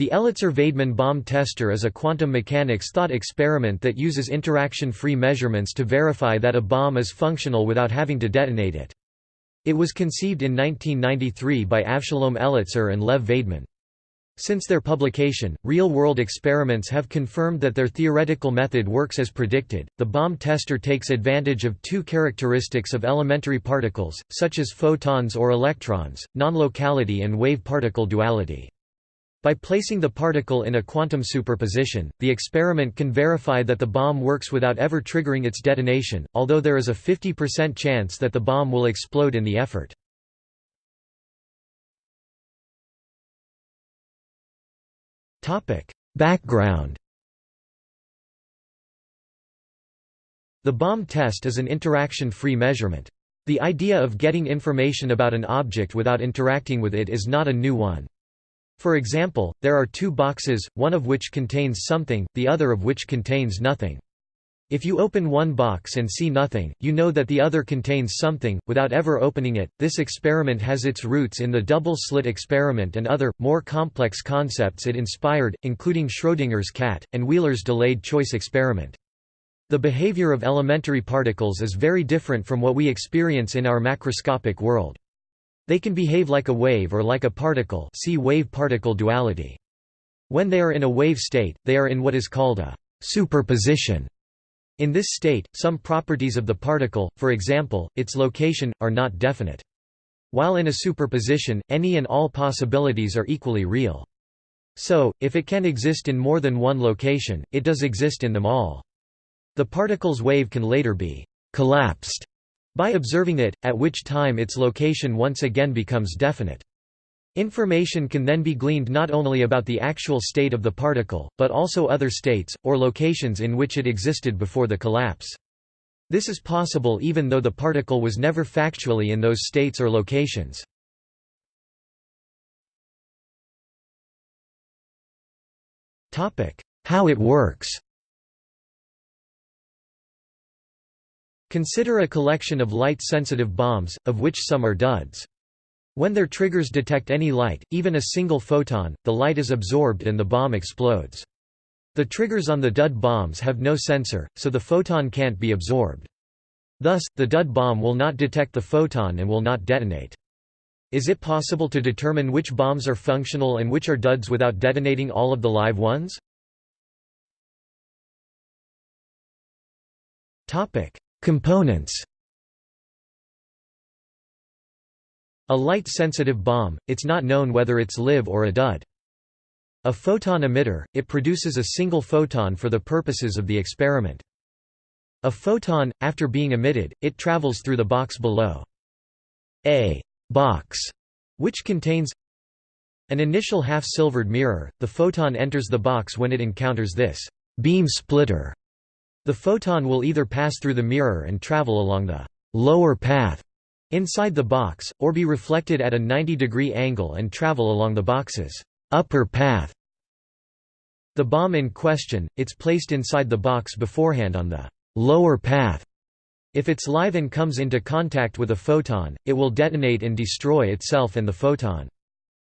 The Elitzur-Vaidman bomb tester is a quantum mechanics thought experiment that uses interaction-free measurements to verify that a bomb is functional without having to detonate it. It was conceived in 1993 by Avshalom Elitzur and Lev Vaidman. Since their publication, real-world experiments have confirmed that their theoretical method works as predicted. The bomb tester takes advantage of two characteristics of elementary particles, such as photons or electrons, non-locality and wave-particle duality. By placing the particle in a quantum superposition, the experiment can verify that the bomb works without ever triggering its detonation, although there is a 50% chance that the bomb will explode in the effort. Background The bomb test is an interaction-free measurement. The idea of getting information about an object without interacting with it is not a new one. For example, there are two boxes, one of which contains something, the other of which contains nothing. If you open one box and see nothing, you know that the other contains something, without ever opening it. This experiment has its roots in the double slit experiment and other, more complex concepts it inspired, including Schrödinger's cat, and Wheeler's delayed choice experiment. The behavior of elementary particles is very different from what we experience in our macroscopic world. They can behave like a wave or like a particle see wave-particle duality. When they are in a wave state, they are in what is called a superposition. In this state, some properties of the particle, for example, its location, are not definite. While in a superposition, any and all possibilities are equally real. So, if it can exist in more than one location, it does exist in them all. The particle's wave can later be collapsed by observing it, at which time its location once again becomes definite. Information can then be gleaned not only about the actual state of the particle, but also other states, or locations in which it existed before the collapse. This is possible even though the particle was never factually in those states or locations. How it works Consider a collection of light-sensitive bombs, of which some are duds. When their triggers detect any light, even a single photon, the light is absorbed and the bomb explodes. The triggers on the dud bombs have no sensor, so the photon can't be absorbed. Thus, the dud bomb will not detect the photon and will not detonate. Is it possible to determine which bombs are functional and which are duds without detonating all of the live ones? Components A light-sensitive bomb, it's not known whether it's live or a dud. A photon emitter, it produces a single photon for the purposes of the experiment. A photon, after being emitted, it travels through the box below. A box, which contains an initial half-silvered mirror, the photon enters the box when it encounters this beam splitter the photon will either pass through the mirror and travel along the lower path inside the box, or be reflected at a 90-degree angle and travel along the box's upper path. The bomb in question, it's placed inside the box beforehand on the lower path. If it's live and comes into contact with a photon, it will detonate and destroy itself and the photon.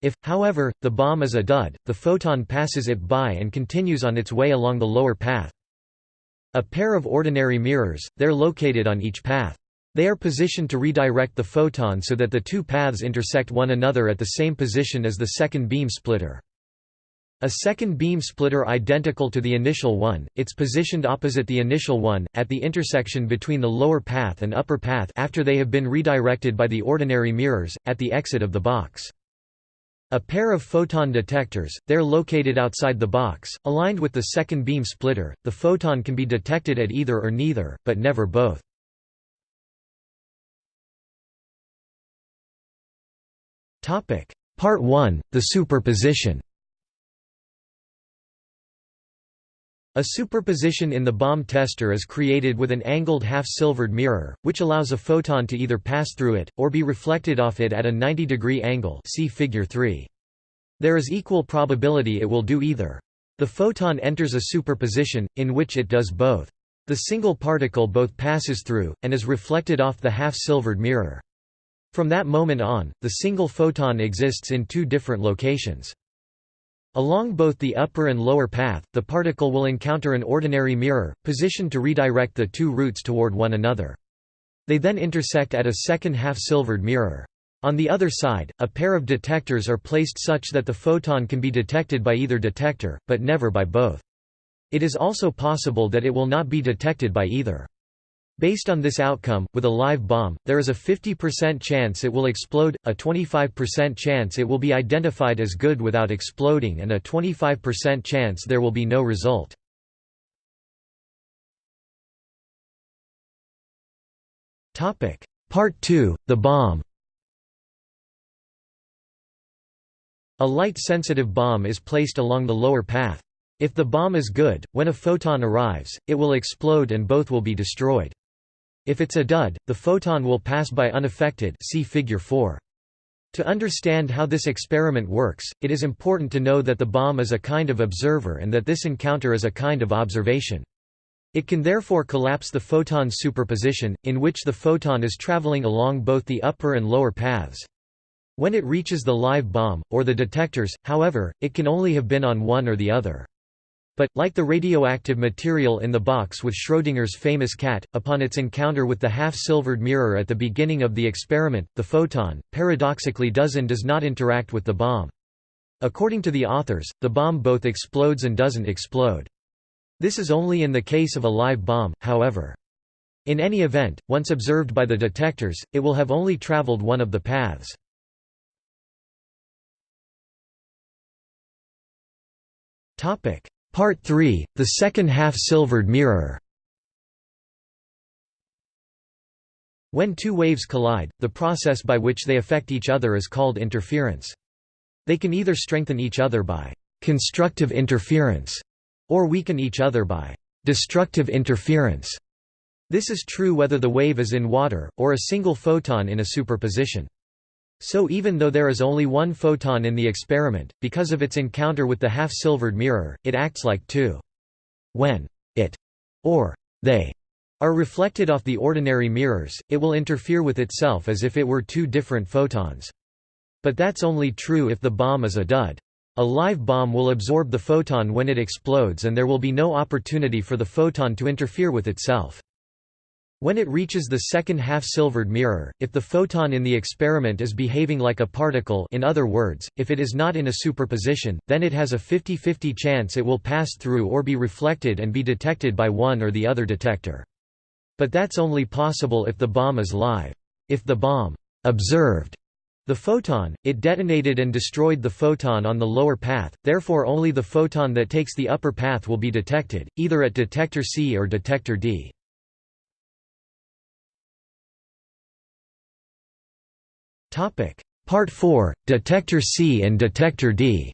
If, however, the bomb is a dud, the photon passes it by and continues on its way along the lower path. A pair of ordinary mirrors, they're located on each path. They are positioned to redirect the photon so that the two paths intersect one another at the same position as the second beam splitter. A second beam splitter identical to the initial one, it's positioned opposite the initial one, at the intersection between the lower path and upper path after they have been redirected by the ordinary mirrors, at the exit of the box. A pair of photon detectors, they're located outside the box, aligned with the second beam splitter, the photon can be detected at either or neither, but never both. Part 1, the superposition A superposition in the bomb tester is created with an angled half-silvered mirror, which allows a photon to either pass through it, or be reflected off it at a 90-degree angle see figure 3. There is equal probability it will do either. The photon enters a superposition, in which it does both. The single particle both passes through, and is reflected off the half-silvered mirror. From that moment on, the single photon exists in two different locations. Along both the upper and lower path, the particle will encounter an ordinary mirror, positioned to redirect the two routes toward one another. They then intersect at a second half-silvered mirror. On the other side, a pair of detectors are placed such that the photon can be detected by either detector, but never by both. It is also possible that it will not be detected by either. Based on this outcome, with a live bomb, there is a 50% chance it will explode, a 25% chance it will be identified as good without exploding and a 25% chance there will be no result. Part 2, the bomb A light-sensitive bomb is placed along the lower path. If the bomb is good, when a photon arrives, it will explode and both will be destroyed. If it's a dud, the photon will pass by unaffected see figure 4. To understand how this experiment works, it is important to know that the bomb is a kind of observer and that this encounter is a kind of observation. It can therefore collapse the photon superposition, in which the photon is traveling along both the upper and lower paths. When it reaches the live bomb, or the detectors, however, it can only have been on one or the other. But, like the radioactive material in the box with Schrödinger's famous cat, upon its encounter with the half-silvered mirror at the beginning of the experiment, the photon, paradoxically does and does not interact with the bomb. According to the authors, the bomb both explodes and doesn't explode. This is only in the case of a live bomb, however. In any event, once observed by the detectors, it will have only traveled one of the paths. Topic: Part 3, the second half-silvered mirror When two waves collide, the process by which they affect each other is called interference. They can either strengthen each other by «constructive interference» or weaken each other by «destructive interference». This is true whether the wave is in water, or a single photon in a superposition. So even though there is only one photon in the experiment, because of its encounter with the half-silvered mirror, it acts like two. When it or they are reflected off the ordinary mirrors, it will interfere with itself as if it were two different photons. But that's only true if the bomb is a dud. A live bomb will absorb the photon when it explodes and there will be no opportunity for the photon to interfere with itself. When it reaches the second half-silvered mirror, if the photon in the experiment is behaving like a particle in other words, if it is not in a superposition, then it has a 50-50 chance it will pass through or be reflected and be detected by one or the other detector. But that's only possible if the bomb is live. If the bomb observed the photon, it detonated and destroyed the photon on the lower path, therefore only the photon that takes the upper path will be detected, either at detector C or detector D. Topic: Part 4: Detector C and Detector D.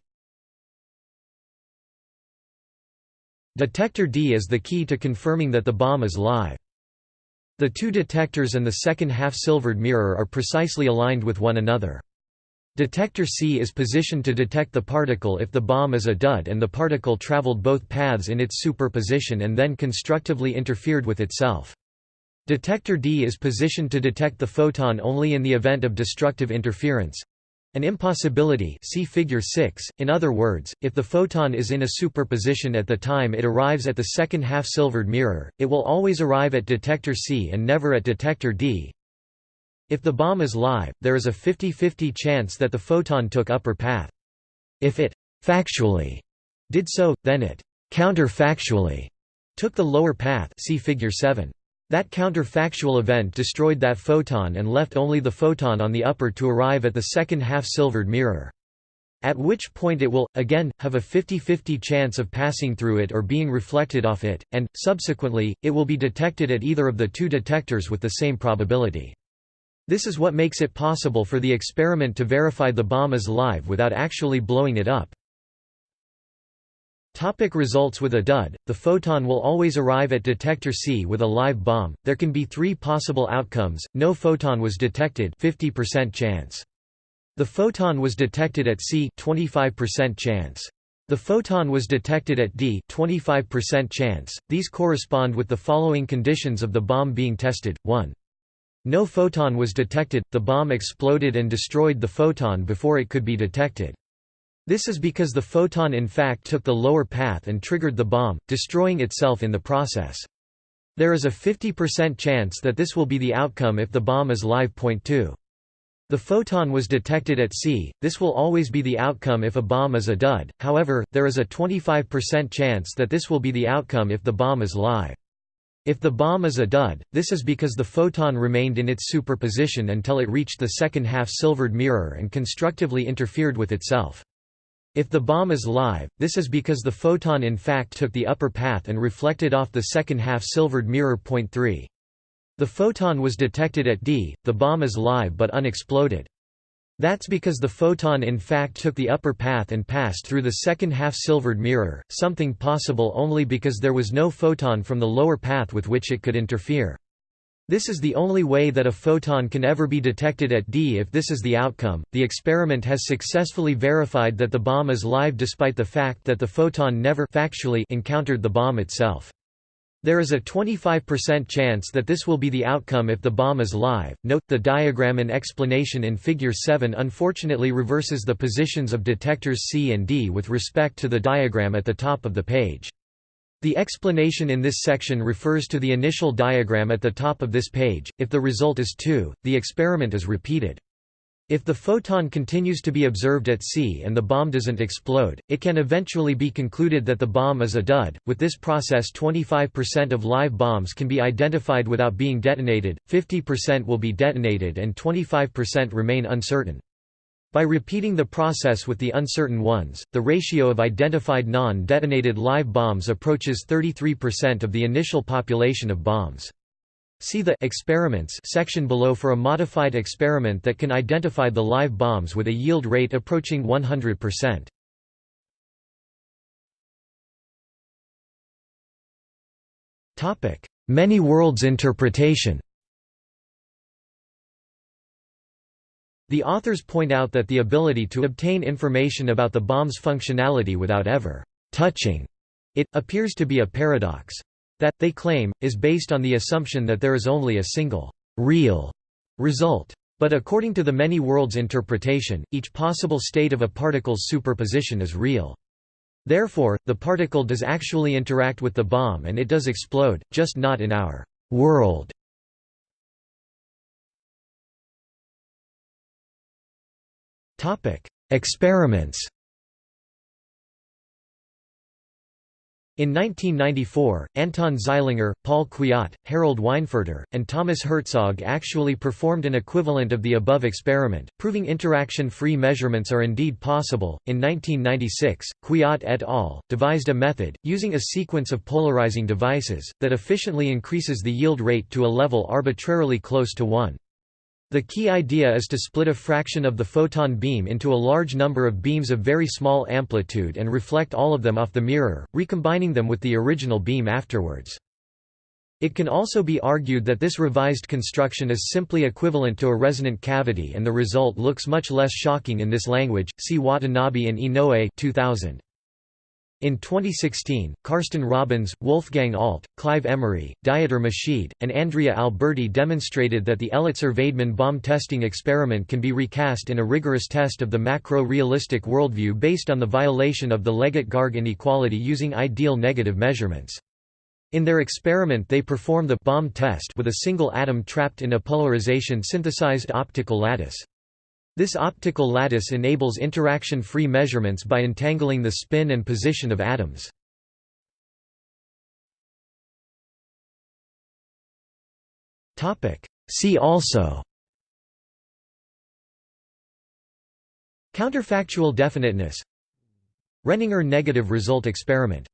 Detector D is the key to confirming that the bomb is live. The two detectors and the second half-silvered mirror are precisely aligned with one another. Detector C is positioned to detect the particle if the bomb is a dud and the particle traveled both paths in its superposition and then constructively interfered with itself. Detector D is positioned to detect the photon only in the event of destructive interference. An impossibility see figure 6, in other words, if the photon is in a superposition at the time it arrives at the second half-silvered mirror, it will always arrive at detector C and never at detector D. If the bomb is live, there is a 50-50 chance that the photon took upper path. If it factually did so, then it counterfactually took the lower path see figure 7. That counterfactual event destroyed that photon and left only the photon on the upper to arrive at the second half-silvered mirror. At which point it will, again, have a 50-50 chance of passing through it or being reflected off it, and, subsequently, it will be detected at either of the two detectors with the same probability. This is what makes it possible for the experiment to verify the bomb is live without actually blowing it up. Topic results With a dud, the photon will always arrive at detector C with a live bomb. There can be three possible outcomes. No photon was detected 50% chance. The photon was detected at C 25% chance. The photon was detected at D 25% chance. These correspond with the following conditions of the bomb being tested. 1. No photon was detected, the bomb exploded and destroyed the photon before it could be detected. This is because the photon in fact took the lower path and triggered the bomb, destroying itself in the process. There is a 50% chance that this will be the outcome if the bomb is live. Point 2. The photon was detected at C, this will always be the outcome if a bomb is a dud, however, there is a 25% chance that this will be the outcome if the bomb is live. If the bomb is a dud, this is because the photon remained in its superposition until it reached the second half-silvered mirror and constructively interfered with itself. If the bomb is live, this is because the photon in fact took the upper path and reflected off the second half-silvered mirror. Point 3. The photon was detected at D, the bomb is live but unexploded. That's because the photon in fact took the upper path and passed through the second half-silvered mirror, something possible only because there was no photon from the lower path with which it could interfere. This is the only way that a photon can ever be detected at D. If this is the outcome, the experiment has successfully verified that the bomb is live despite the fact that the photon never factually encountered the bomb itself. There is a 25% chance that this will be the outcome if the bomb is live. Note, the diagram and explanation in Figure 7 unfortunately reverses the positions of detectors C and D with respect to the diagram at the top of the page. The explanation in this section refers to the initial diagram at the top of this page. If the result is 2, the experiment is repeated. If the photon continues to be observed at C and the bomb doesn't explode, it can eventually be concluded that the bomb is a dud. With this process, 25% of live bombs can be identified without being detonated, 50% will be detonated, and 25% remain uncertain. By repeating the process with the uncertain ones, the ratio of identified non detonated live bombs approaches 33% of the initial population of bombs. See the experiments section below for a modified experiment that can identify the live bombs with a yield rate approaching 100%. Topic: Many worlds interpretation. The authors point out that the ability to obtain information about the bomb's functionality without ever touching it appears to be a paradox. That, they claim, is based on the assumption that there is only a single, real result. But according to the many worlds interpretation, each possible state of a particle's superposition is real. Therefore, the particle does actually interact with the bomb and it does explode, just not in our world. Experiments In 1994, Anton Zeilinger, Paul Kwiat, Harald Weinfurter, and Thomas Herzog actually performed an equivalent of the above experiment, proving interaction-free measurements are indeed possible. In 1996, Kwiat et al. devised a method, using a sequence of polarizing devices, that efficiently increases the yield rate to a level arbitrarily close to 1. The key idea is to split a fraction of the photon beam into a large number of beams of very small amplitude and reflect all of them off the mirror, recombining them with the original beam afterwards. It can also be argued that this revised construction is simply equivalent to a resonant cavity and the result looks much less shocking in this language, see Watanabe and Inoue 2000. In 2016, Carsten Robens, Wolfgang Alt, Clive Emary, Dieter Meschede, and Andrea Alberti demonstrated that the Elitzur-Vaidman bomb testing experiment can be recast in a rigorous test of the macro-realistic worldview based on the violation of the Leggett-Garg inequality using ideal negative measurements. In their experiment they perform the bomb test with a single atom trapped in a polarization-synthesized optical lattice. This optical lattice enables interaction-free measurements by entangling the spin and position of atoms. See also Counterfactual definiteness Renninger negative result experiment